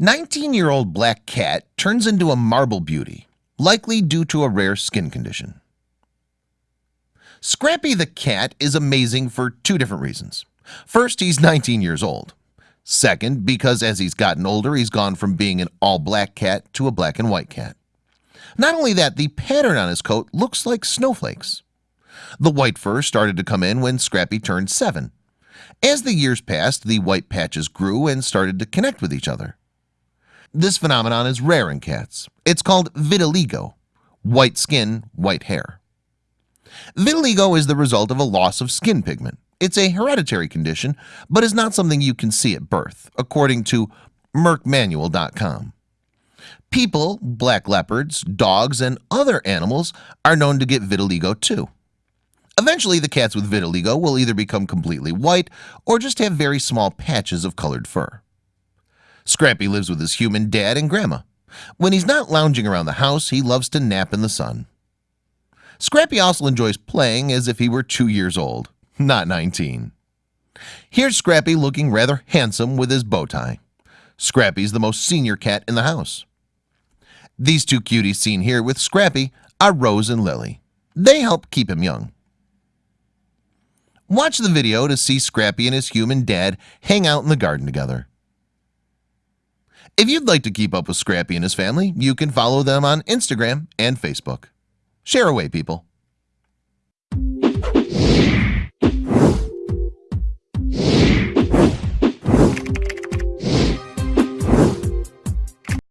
19-year-old black cat turns into a marble beauty likely due to a rare skin condition. Scrappy the cat is amazing for two different reasons. First he's 19 years old. Second because as he's gotten older He's gone from being an all-black cat to a black and white cat. Not only that the pattern on his coat looks like snowflakes. The white fur started to come in when Scrappy turned 7 as the years passed the white patches grew and started to connect with each other this phenomenon is rare in cats. It's called vitiligo white skin white hair. Vitiligo is the result of a loss of skin pigment. It's a hereditary condition, but is not something you can see at birth according to merckmanual.com People black leopards dogs and other animals are known to get vitiligo too. Eventually the cats with vitiligo will either become completely white or just have very small patches of colored fur Scrappy lives with his human dad and grandma. When he's not lounging around the house He loves to nap in the sun. Scrappy also enjoys playing as if he were two years old not 19 Here's Scrappy looking rather handsome with his bow tie. Scrappy's the most senior cat in the house. These two cuties seen here with Scrappy are Rose and Lily. They help keep him young. Watch the video to see Scrappy and his human dad hang out in the garden together if you'd like to keep up with Scrappy and his family, you can follow them on Instagram and Facebook. Share away people.